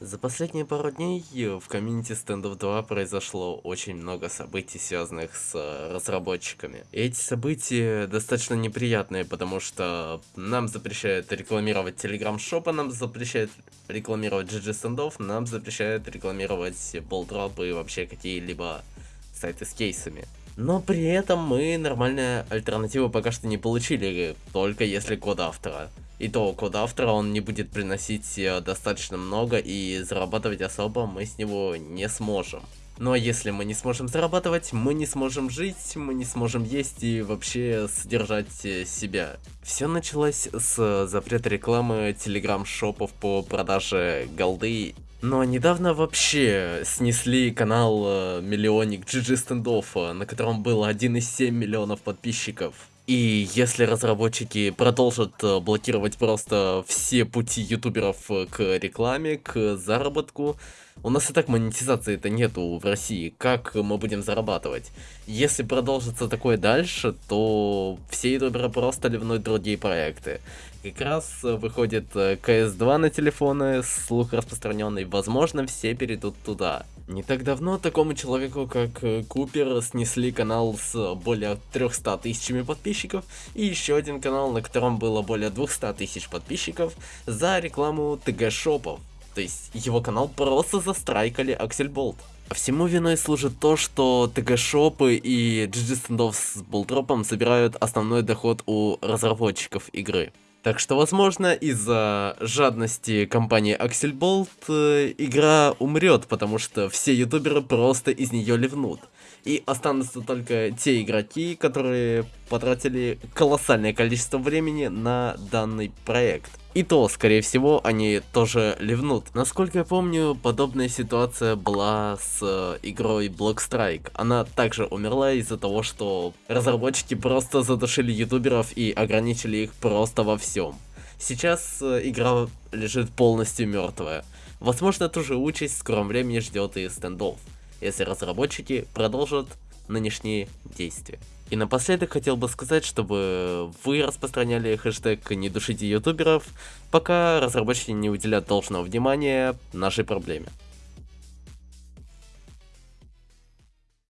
За последние пару дней в комьюнити Stand 2 произошло очень много событий, связанных с э, разработчиками. И эти события достаточно неприятные, потому что нам запрещают рекламировать Telegram-шопа, нам запрещают рекламировать GG стендов, нам запрещают рекламировать Болдроп и вообще какие-либо сайты с кейсами. Но при этом мы нормальные альтернативы пока что не получили, только если код автора. И то код автора он не будет приносить э, достаточно много и зарабатывать особо мы с него не сможем. Но если мы не сможем зарабатывать, мы не сможем жить, мы не сможем есть и вообще содержать э, себя. Все началось с запрета рекламы телеграм-шопов по продаже голды. Но недавно вообще снесли канал э, Миллионник GG стендов, на котором было 1,7 миллионов подписчиков. И если разработчики продолжат э, блокировать просто все пути ютуберов э, к рекламе, к заработку, у нас и так монетизации-то нету в России, как мы будем зарабатывать? Если продолжится такое дальше, то все ютуберы просто ливнут другие проекты. Как раз э, выходит CS2 на телефоны, слух распространенный, возможно все перейдут туда. Не так давно такому человеку, как э, Купер, снесли канал с более 300 тысячами подписчиков и еще один канал, на котором было более 200 тысяч подписчиков за рекламу ТГ-шопов. То есть его канал просто застрайкали Аксельболт. А всему виной служит то, что ТГ-шопы и GG стендов с болтропом собирают основной доход у разработчиков игры. Так что, возможно, из-за жадности компании Axelbolt э, игра умрет, потому что все ютуберы просто из нее ливнут. И останутся только те игроки, которые потратили колоссальное количество времени на данный проект. И то, скорее всего, они тоже ливнут. Насколько я помню, подобная ситуация была с э, игрой Blockstrike. Она также умерла из-за того, что разработчики просто задушили ютуберов и ограничили их просто во всем. Сейчас э, игра лежит полностью мертвая. Возможно, ту же участь в скором времени ждет и стендов, если разработчики продолжат нынешние действия. И напоследок хотел бы сказать, чтобы вы распространяли хэштег «Не душите ютуберов», пока разработчики не уделят должного внимания нашей проблеме.